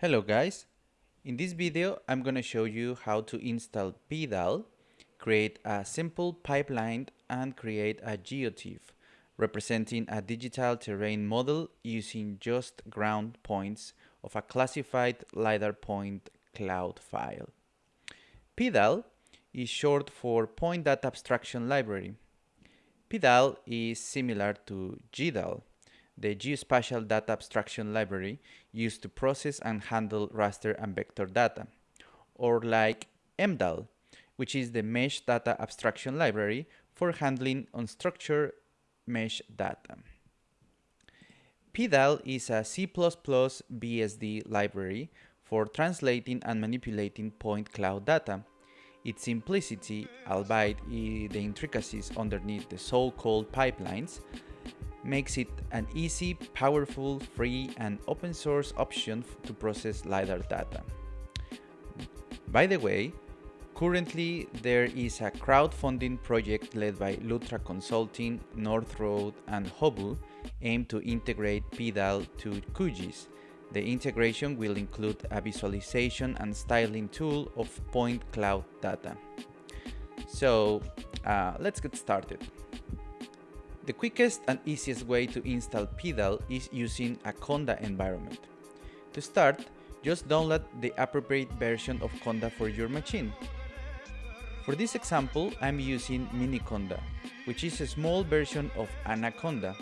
Hello guys, in this video I'm going to show you how to install PDAL, create a simple pipeline and create a geotiff representing a digital terrain model using just ground points of a classified LiDAR point cloud file. PDAL is short for Point Data Abstraction Library. PDAL is similar to GDAL, the Geospatial Data Abstraction Library used to process and handle raster and vector data, or like MDAL, which is the Mesh Data Abstraction Library for handling unstructured mesh data. PDAL is a C++ BSD library for translating and manipulating point cloud data. Its simplicity, albeit the intricacies underneath the so-called pipelines, makes it an easy, powerful, free and open source option to process LiDAR data. By the way, currently there is a crowdfunding project led by Lutra Consulting, North Road and Hobu aimed to integrate PDAL to QGIS. The integration will include a visualization and styling tool of point cloud data. So uh, let's get started. The quickest and easiest way to install PDAL is using a Conda environment. To start, just download the appropriate version of Conda for your machine. For this example, I'm using Miniconda, which is a small version of Anaconda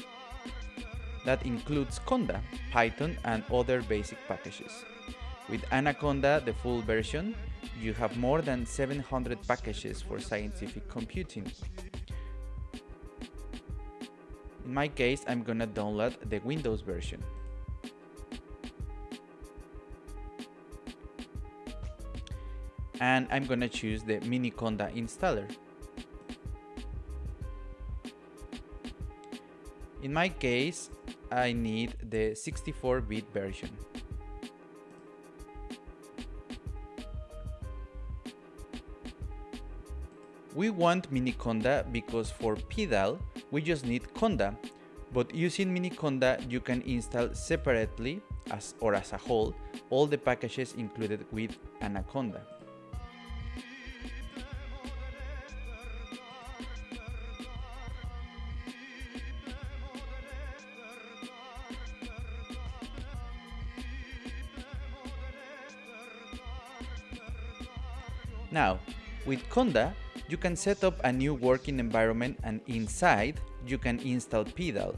that includes Conda, Python and other basic packages. With Anaconda, the full version, you have more than 700 packages for scientific computing. In my case, I'm gonna download the Windows version. And I'm gonna choose the Miniconda installer. In my case, I need the 64-bit version. We want Miniconda because for PDAL, we just need Conda, but using Miniconda you can install separately as or as a whole all the packages included with Anaconda. Now, with Conda, you can set up a new working environment and inside you can install PDAL.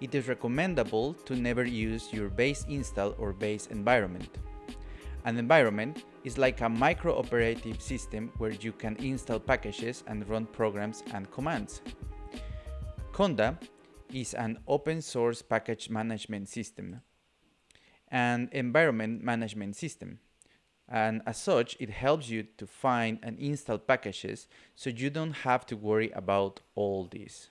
It is recommendable to never use your base install or base environment. An environment is like a micro operative system where you can install packages and run programs and commands. Conda is an open source package management system and environment management system and as such it helps you to find and install packages so you don't have to worry about all this.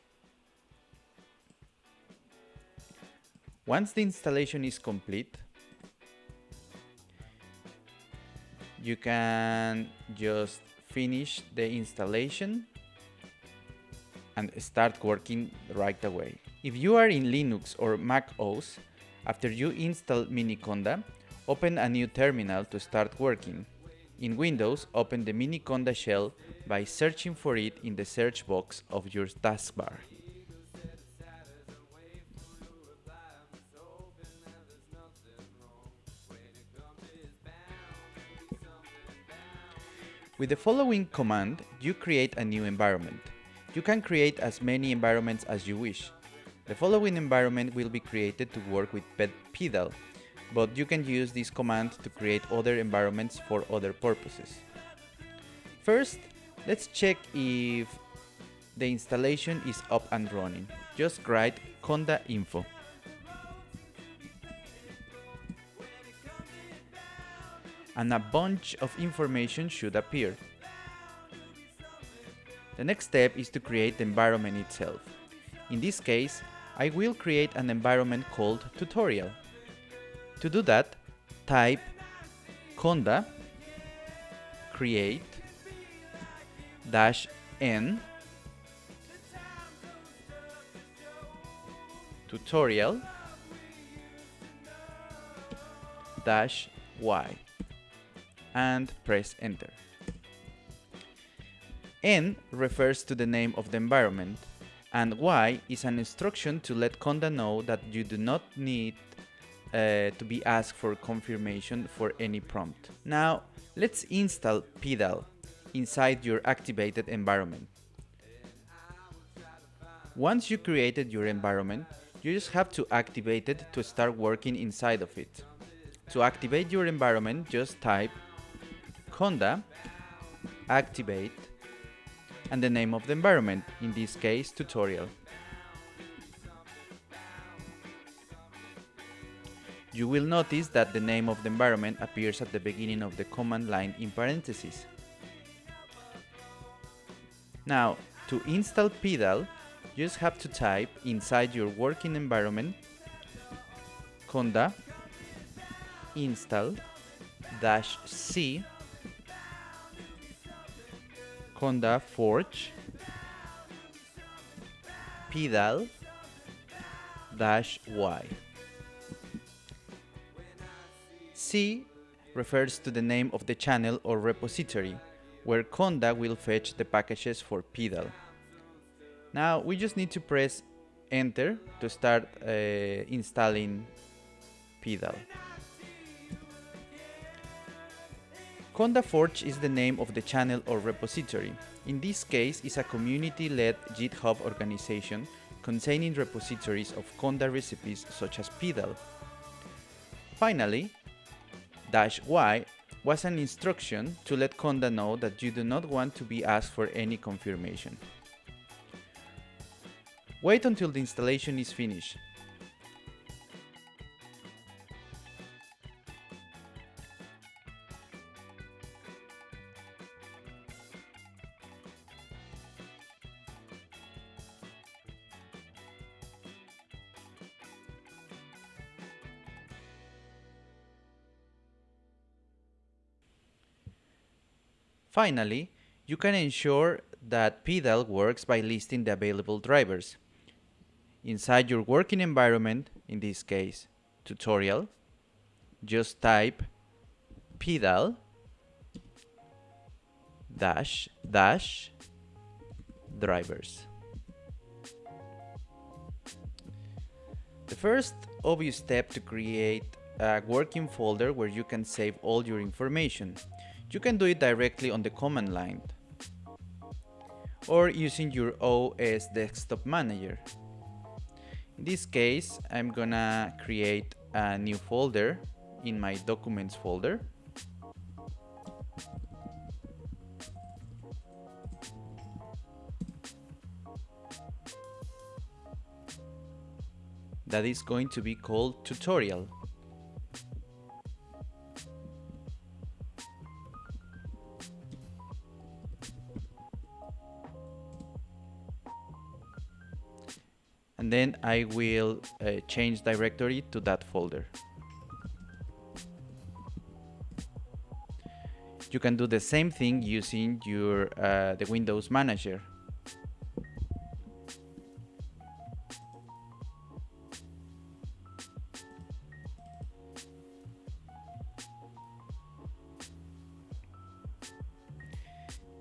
Once the installation is complete, you can just finish the installation and start working right away. If you are in Linux or Mac OS, after you install Miniconda, Open a new terminal to start working. In Windows, open the Miniconda shell by searching for it in the search box of your taskbar. With the following command, you create a new environment. You can create as many environments as you wish. The following environment will be created to work with PDAL, but you can use this command to create other environments for other purposes. First, let's check if the installation is up and running. Just write conda info. And a bunch of information should appear. The next step is to create the environment itself. In this case, I will create an environment called tutorial. To do that, type conda create dash n tutorial dash y and press enter. N refers to the name of the environment and Y is an instruction to let Conda know that you do not need uh, to be asked for confirmation for any prompt. Now let's install PDAL inside your activated environment. Once you created your environment, you just have to activate it to start working inside of it. To activate your environment, just type conda activate and the name of the environment, in this case tutorial. You will notice that the name of the environment appears at the beginning of the command line in parentheses. Now, to install PDAL, you just have to type inside your working environment conda install dash c conda forge PDAL dash y c refers to the name of the channel or repository where conda will fetch the packages for PDAL now we just need to press enter to start uh, installing PDAL. Conda Forge is the name of the channel or repository. In this case, it's a community-led GitHub organization containing repositories of Conda recipes such as PDAL. Finally, dash y was an instruction to let Conda know that you do not want to be asked for any confirmation. Wait until the installation is finished. Finally, you can ensure that PDAL works by listing the available drivers inside your working environment, in this case tutorial, just type PDAL dash dash drivers. The first obvious step to create a working folder where you can save all your information. You can do it directly on the command line or using your OS desktop manager. In this case, I'm gonna create a new folder in my documents folder. That is going to be called tutorial. And then I will uh, change directory to that folder. You can do the same thing using your uh, the Windows Manager.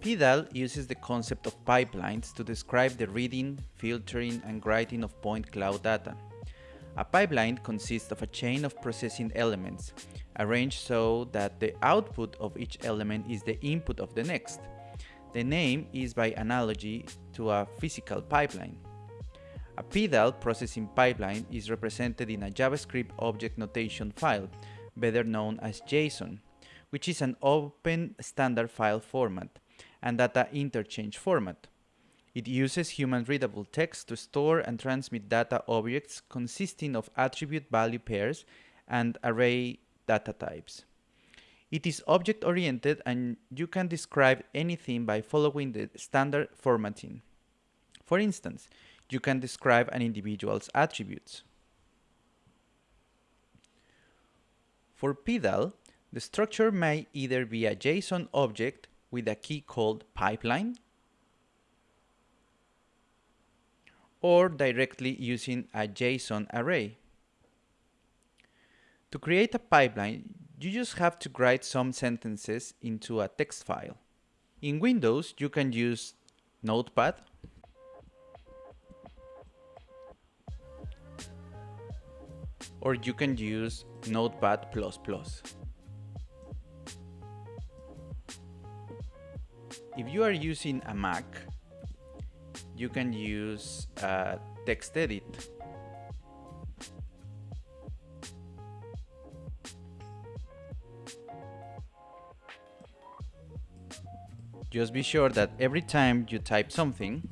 PDAL uses the concept of pipelines to describe the reading, filtering, and writing of point cloud data. A pipeline consists of a chain of processing elements, arranged so that the output of each element is the input of the next. The name is by analogy to a physical pipeline. A PDAL processing pipeline is represented in a JavaScript object notation file, better known as JSON, which is an open standard file format and data interchange format. It uses human-readable text to store and transmit data objects consisting of attribute value pairs and array data types. It is object-oriented and you can describe anything by following the standard formatting. For instance, you can describe an individual's attributes. For PDAL, the structure may either be a JSON object with a key called pipeline or directly using a JSON array. To create a pipeline, you just have to write some sentences into a text file. In Windows, you can use Notepad or you can use Notepad++. If you are using a Mac, you can use uh, TextEdit. Just be sure that every time you type something,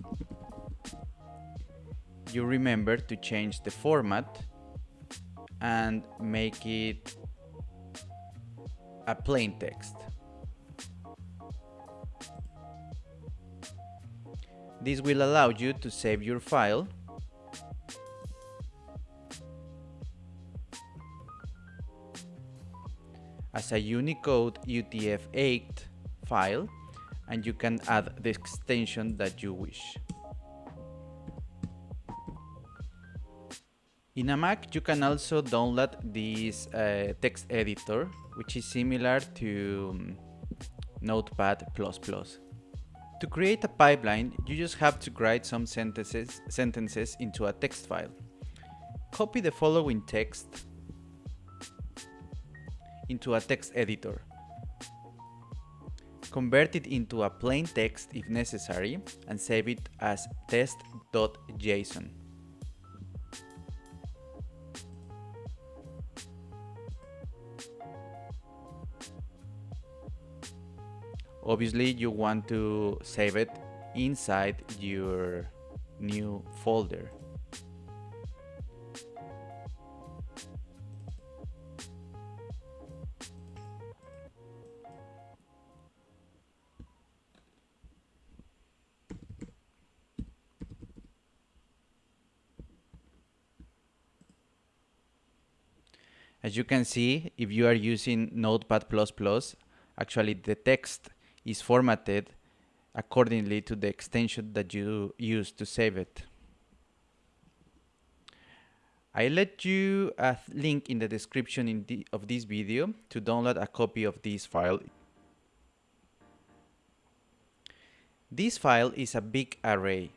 you remember to change the format and make it a plain text. This will allow you to save your file as a Unicode UTF-8 file and you can add the extension that you wish. In a Mac, you can also download this uh, text editor, which is similar to um, Notepad++. To create a pipeline, you just have to write some sentences, sentences into a text file. Copy the following text into a text editor. Convert it into a plain text if necessary and save it as test.json. obviously you want to save it inside your new folder. As you can see, if you are using Notepad++, actually the text is formatted accordingly to the extension that you use to save it. I let you a link in the description in of this video to download a copy of this file. This file is a big array.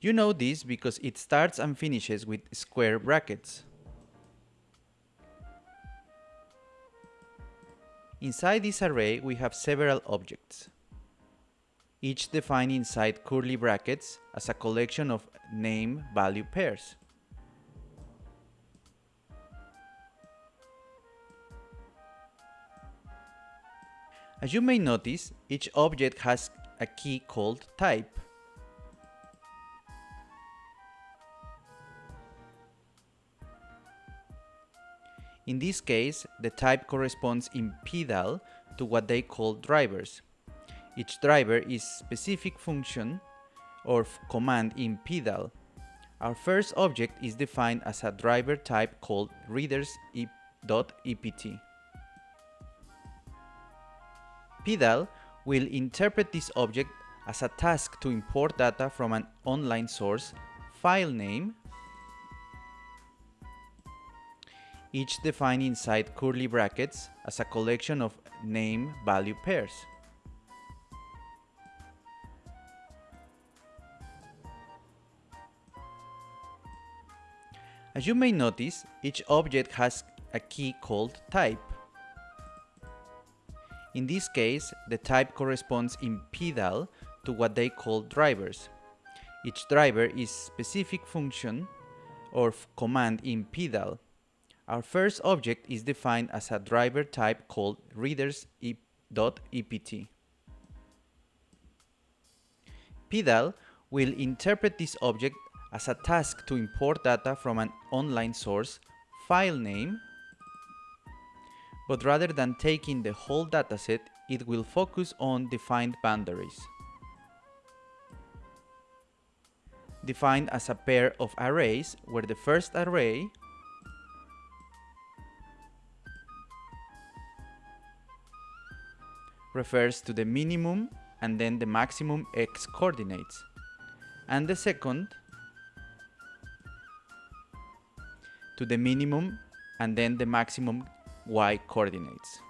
You know this because it starts and finishes with square brackets. Inside this array, we have several objects, each defined inside curly brackets as a collection of name-value pairs. As you may notice, each object has a key called type. In this case, the type corresponds in PDAL to what they call drivers. Each driver is specific function or command in PDAL. Our first object is defined as a driver type called readers.ept. PDAL will interpret this object as a task to import data from an online source, file name, each defined inside curly brackets as a collection of name-value pairs. As you may notice, each object has a key called type. In this case, the type corresponds in PDAL to what they call drivers. Each driver is specific function or command in PDAL. Our first object is defined as a driver type called readers.ept. PDAL will interpret this object as a task to import data from an online source, file name, but rather than taking the whole dataset, it will focus on defined boundaries. Defined as a pair of arrays where the first array refers to the minimum and then the maximum x coordinates. And the second to the minimum and then the maximum y coordinates.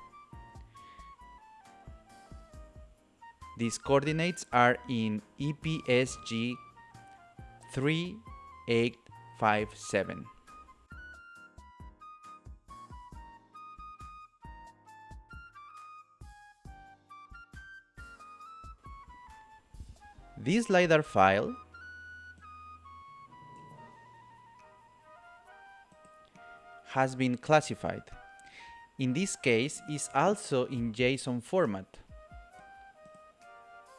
These coordinates are in EPSG 3857. This LiDAR file has been classified. In this case, is also in JSON format.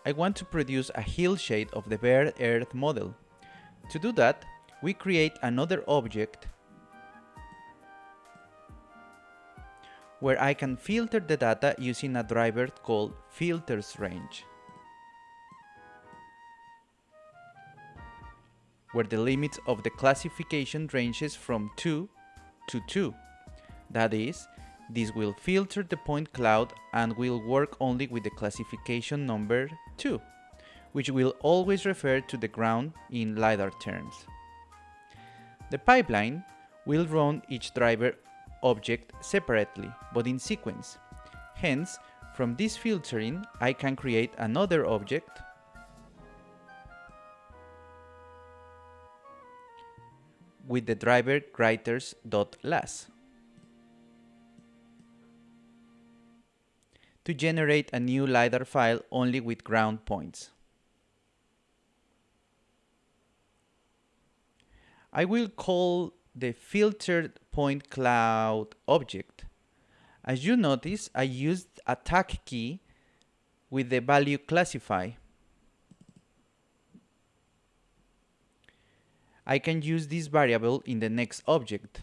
I want to produce a hillshade of the bare earth model. To do that, we create another object where I can filter the data using a driver called filters range. Where the limits of the classification ranges from 2 to 2. That is, this will filter the point cloud and will work only with the classification number 2, which will always refer to the ground in LiDAR terms. The pipeline will run each driver object separately, but in sequence. Hence, from this filtering, I can create another object with the driver writers.las to generate a new LiDAR file only with ground points. I will call the filtered point cloud object. As you notice, I used a tag key with the value classify I can use this variable in the next object.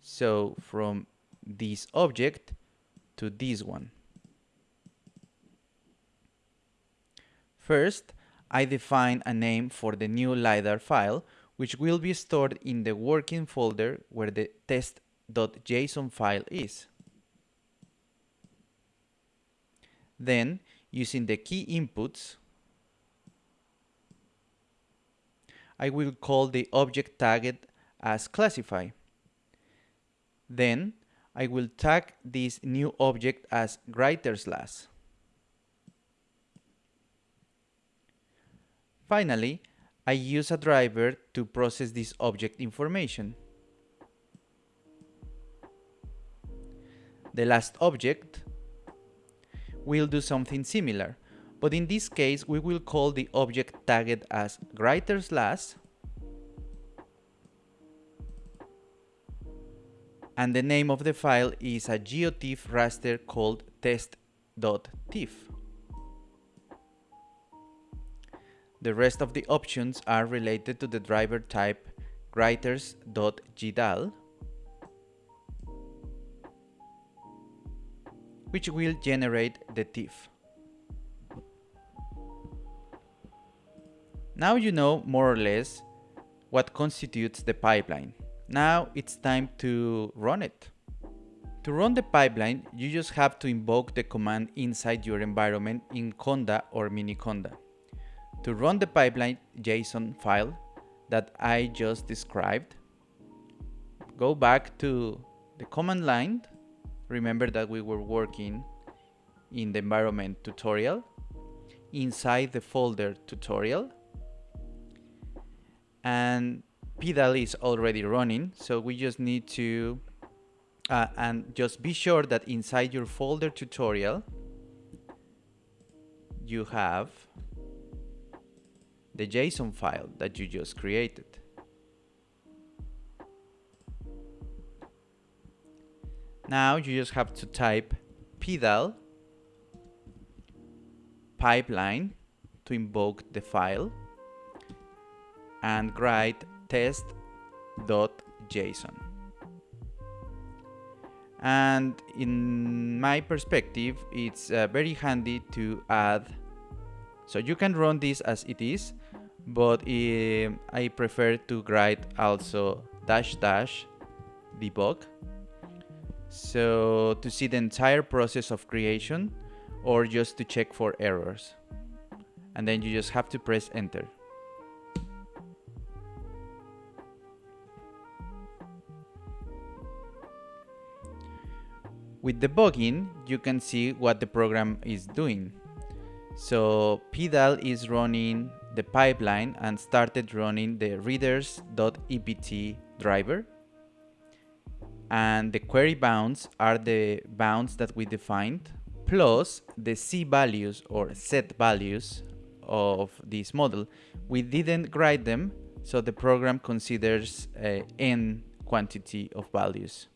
So from this object to this one. First, I define a name for the new LiDAR file, which will be stored in the working folder where the test.json file is. Then, using the key inputs, I will call the object tagged as classify. Then I will tag this new object as writers.las. Finally, I use a driver to process this object information. The last object will do something similar but in this case we will call the object tagged as writers.las and the name of the file is a geotiff raster called test.tiff. The rest of the options are related to the driver type writers.gdal which will generate the TIFF. Now you know more or less what constitutes the pipeline. Now it's time to run it. To run the pipeline, you just have to invoke the command inside your environment in Conda or Miniconda. To run the pipeline JSON file that I just described, go back to the command line. Remember that we were working in the environment tutorial. Inside the folder tutorial, and PDAL is already running so we just need to uh, and just be sure that inside your folder tutorial you have the JSON file that you just created. Now you just have to type PDAL pipeline to invoke the file and write test.json. And in my perspective, it's uh, very handy to add. So you can run this as it is, but uh, I prefer to write also dash dash debug. So to see the entire process of creation or just to check for errors. And then you just have to press enter. With debugging, you can see what the program is doing. So PDAL is running the pipeline and started running the readers.ept driver. And the query bounds are the bounds that we defined, plus the Z values or zed values of this model. We didn't write them, so the program considers uh, n quantity of values.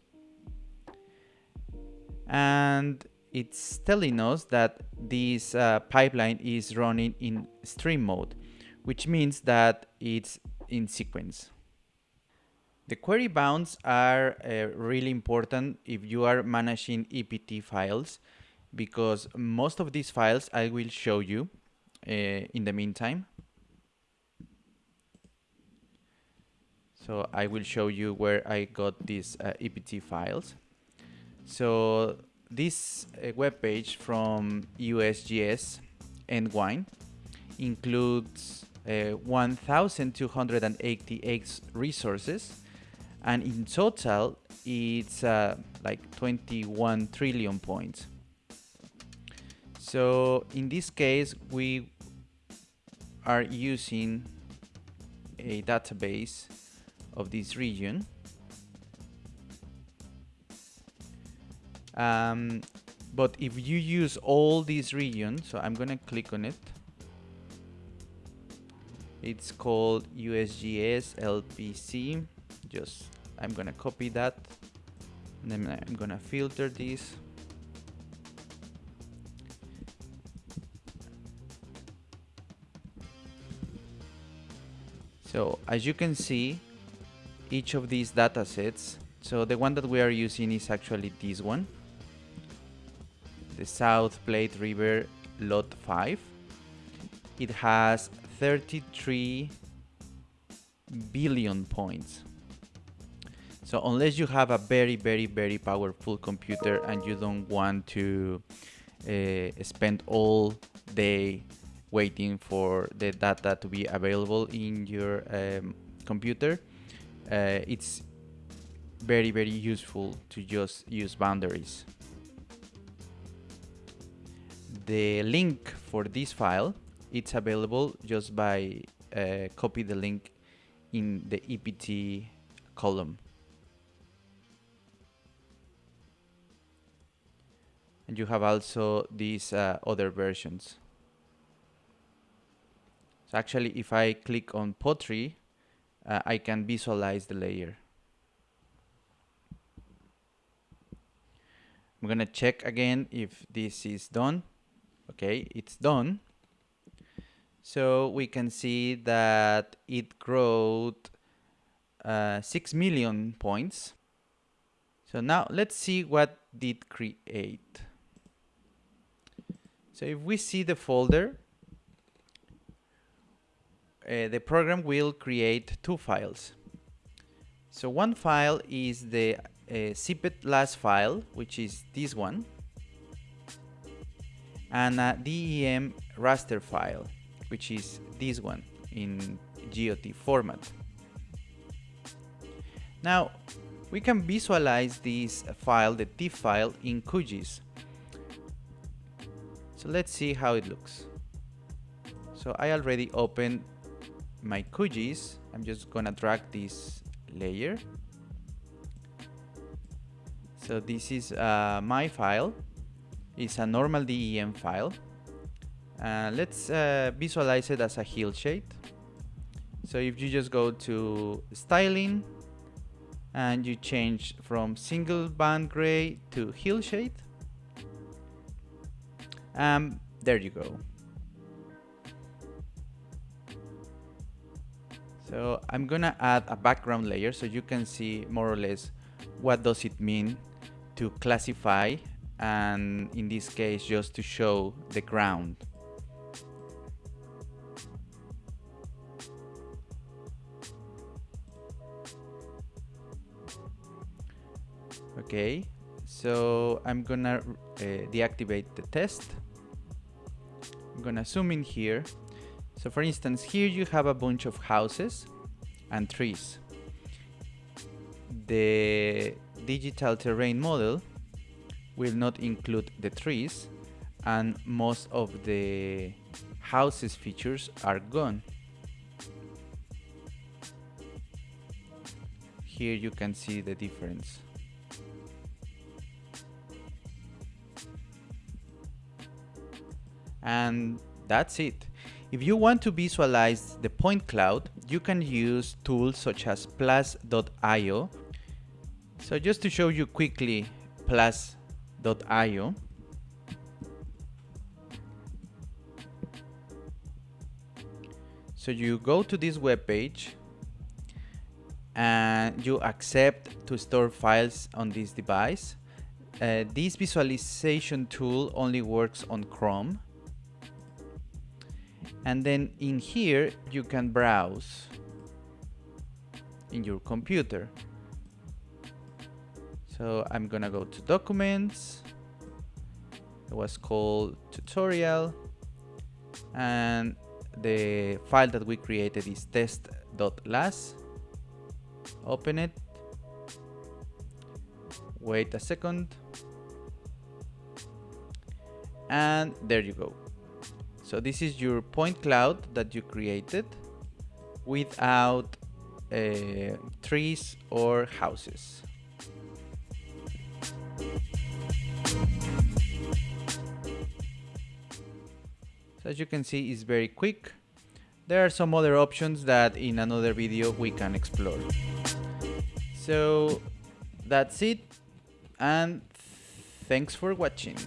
And it's telling us that this uh, pipeline is running in stream mode, which means that it's in sequence. The query bounds are uh, really important if you are managing EPT files because most of these files I will show you uh, in the meantime. So I will show you where I got these uh, EPT files. So this uh, web page from USGS Entwine includes uh, 1,288 resources and in total it's uh, like 21 trillion points. So in this case we are using a database of this region um, but if you use all these regions so I'm gonna click on it. It's called USGS LPC just I'm gonna copy that. And then I'm gonna filter this. So as you can see each of these data sets so the one that we are using is actually this one the South Platte River Lot 5 it has 33 billion points. So unless you have a very very very powerful computer and you don't want to uh, spend all day waiting for the data to be available in your um, computer uh, it's very very useful to just use boundaries the link for this file it's available just by uh, copy the link in the EPT column and you have also these uh, other versions so actually if I click on Potree uh, I can visualize the layer. I'm gonna check again if this is done. Okay, it's done. So we can see that it growed uh, 6 million points. So now let's see what did create. So if we see the folder, uh, the program will create two files. So one file is the uh, zipped LAS file, which is this one, and a DEM raster file, which is this one in GOT format. Now, we can visualize this file, the TIFF file, in QGIS. So let's see how it looks. So I already opened my QGIS, I'm just gonna drag this layer. So this is uh, my file. It's a normal DEM file. Uh, let's uh, visualize it as a hillshade. So if you just go to styling and you change from single band gray to hillshade, um, there you go. So I'm gonna add a background layer so you can see more or less what does it mean to classify and in this case just to show the ground. Okay, so I'm gonna uh, deactivate the test. I'm gonna zoom in here so for instance, here you have a bunch of houses and trees. The digital terrain model will not include the trees and most of the houses features are gone. Here you can see the difference. And that's it. If you want to visualize the point cloud, you can use tools such as plas.io. So just to show you quickly plas.io. So you go to this web page and you accept to store files on this device. Uh, this visualization tool only works on Chrome and then in here you can browse in your computer so I'm gonna go to documents. It was called tutorial. And the file that we created is test.las open it. Wait a second. And there you go. So this is your point cloud that you created without uh, trees or houses. As you can see, is very quick. There are some other options that in another video we can explore. So that's it and thanks for watching.